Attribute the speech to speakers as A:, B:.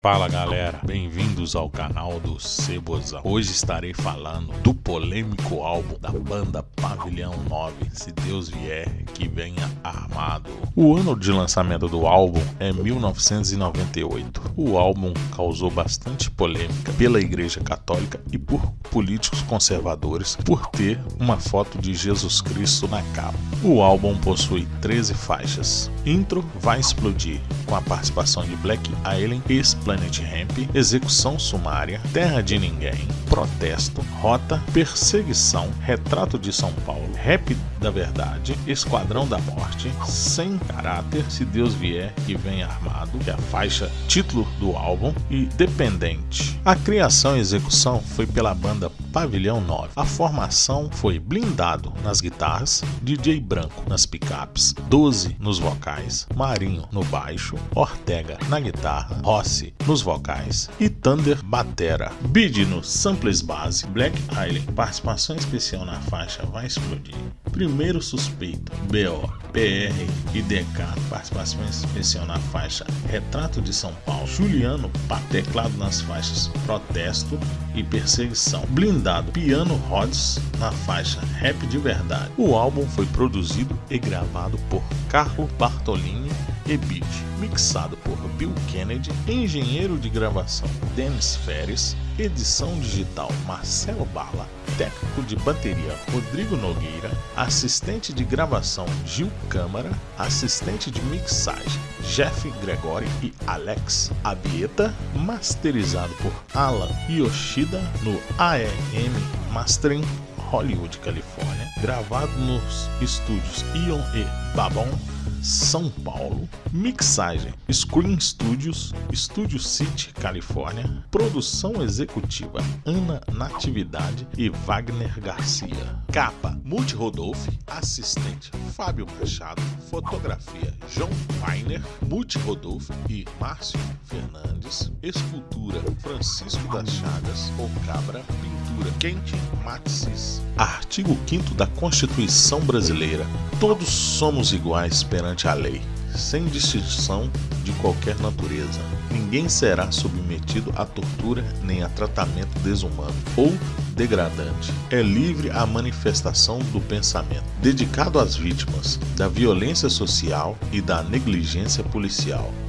A: Fala galera, bem-vindos ao canal do Cebozão. Hoje estarei falando do polêmico álbum da banda Pavilhão 9, Se Deus Vier, que venha armado. O ano de lançamento do álbum é 1998. O álbum causou bastante polêmica pela Igreja Católica e por políticos conservadores por ter uma foto de Jesus Cristo na capa. O álbum possui 13 faixas. Intro vai explodir, com a participação de Black Alien e Planet Ramp, Execução Sumária, Terra de Ninguém, Protesto, Rota, Perseguição, Retrato de São Paulo, Rap da Verdade, Esquadrão da Morte, Sem Caráter, Se Deus Vier que Vem Armado, que é a faixa título do álbum, e Dependente. A criação e execução foi pela banda Pavilhão 9. A formação foi Blindado nas guitarras, DJ Branco nas picapes, 12 nos vocais, Marinho no baixo, Ortega na guitarra, Rossi nos vocais e Thunder batera. Bid no samples base, Black Island, participação especial na faixa Vai Explodir. Primeiro suspeito, BO, PR e DK, participação especial na faixa Retrato de São Paulo. Juliano, teclado nas faixas Protesto e Perseguição. Blindado, Piano Rods na faixa Rap de Verdade. O álbum foi produzido e gravado por Carlo Bartolini e beat, mixado por Bill Kennedy, engenheiro de gravação Dennis Ferris, edição digital Marcelo Bala, técnico de bateria Rodrigo Nogueira, assistente de gravação Gil Câmara, assistente de mixagem Jeff Gregory e Alex Abieta, masterizado por Alan Yoshida no AEM Mastering Hollywood, Califórnia, gravado nos estúdios Ion e Babon são Paulo, mixagem Screen Studios, Studio City, Califórnia, produção executiva Ana Natividade e Wagner Garcia, capa Multi Rodolfo, assistente Fábio Machado, fotografia João Weiner, Multi Rodolfo e Márcio Fernandes, escultura Francisco das Chagas, ou Cabra, pintura Quentin Matsis. Artigo 5 da Constituição Brasileira. Todos somos iguais perante a lei, sem distinção de qualquer natureza. Ninguém será submetido a tortura nem a tratamento desumano ou degradante. É livre a manifestação do pensamento, dedicado às vítimas da violência social e da negligência policial.